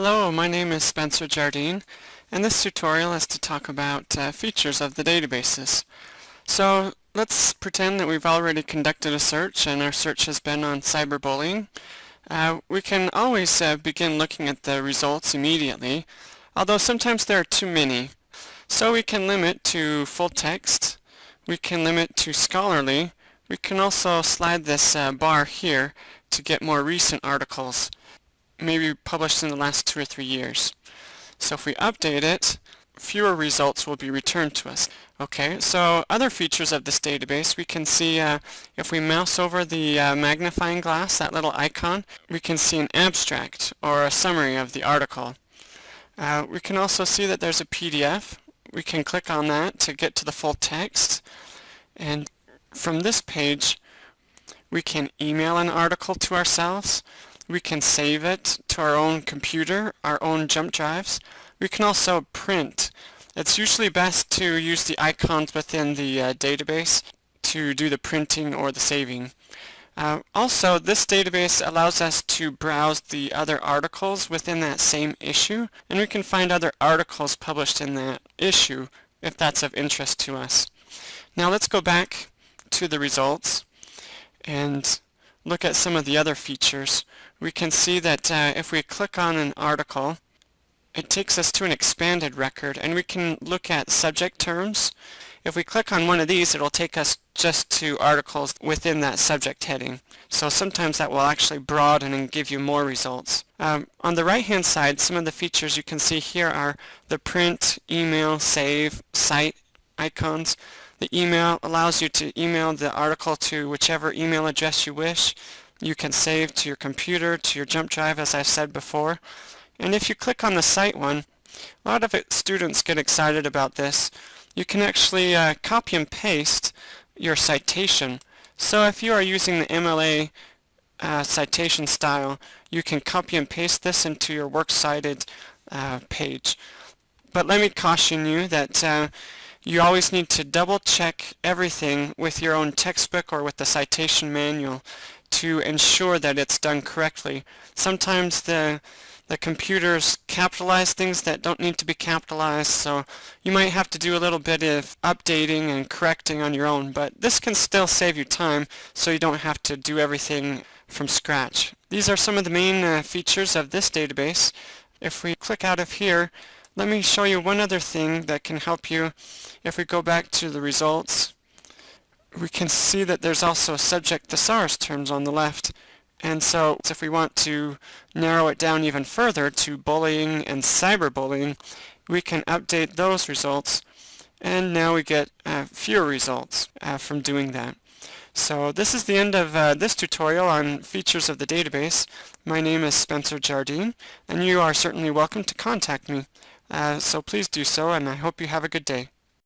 Hello, my name is Spencer Jardine and this tutorial is to talk about uh, features of the databases. So let's pretend that we've already conducted a search and our search has been on cyberbullying. Uh, we can always uh, begin looking at the results immediately, although sometimes there are too many. So we can limit to full text, we can limit to scholarly, we can also slide this uh, bar here to get more recent articles maybe published in the last two or three years. So if we update it, fewer results will be returned to us. Okay, so other features of this database, we can see uh, if we mouse over the uh, magnifying glass, that little icon, we can see an abstract or a summary of the article. Uh, we can also see that there's a PDF. We can click on that to get to the full text. And from this page, we can email an article to ourselves we can save it to our own computer, our own jump drives. We can also print. It's usually best to use the icons within the uh, database to do the printing or the saving. Uh, also, this database allows us to browse the other articles within that same issue, and we can find other articles published in that issue if that's of interest to us. Now let's go back to the results and look at some of the other features we can see that uh, if we click on an article, it takes us to an expanded record and we can look at subject terms. If we click on one of these, it'll take us just to articles within that subject heading. So sometimes that will actually broaden and give you more results. Um, on the right hand side, some of the features you can see here are the print, email, save, cite icons. The email allows you to email the article to whichever email address you wish you can save to your computer, to your jump drive as I said before. And if you click on the cite one, a lot of it, students get excited about this. You can actually uh, copy and paste your citation. So if you are using the MLA uh, citation style, you can copy and paste this into your works cited uh, page. But let me caution you that uh, you always need to double check everything with your own textbook or with the citation manual to ensure that it's done correctly. Sometimes the the computers capitalize things that don't need to be capitalized so you might have to do a little bit of updating and correcting on your own but this can still save you time so you don't have to do everything from scratch. These are some of the main uh, features of this database. If we click out of here let me show you one other thing that can help you. If we go back to the results we can see that there's also subject thesaurus terms on the left. And so if we want to narrow it down even further to bullying and cyberbullying, we can update those results and now we get uh, fewer results uh, from doing that. So this is the end of uh, this tutorial on features of the database. My name is Spencer Jardine and you are certainly welcome to contact me. Uh, so please do so and I hope you have a good day.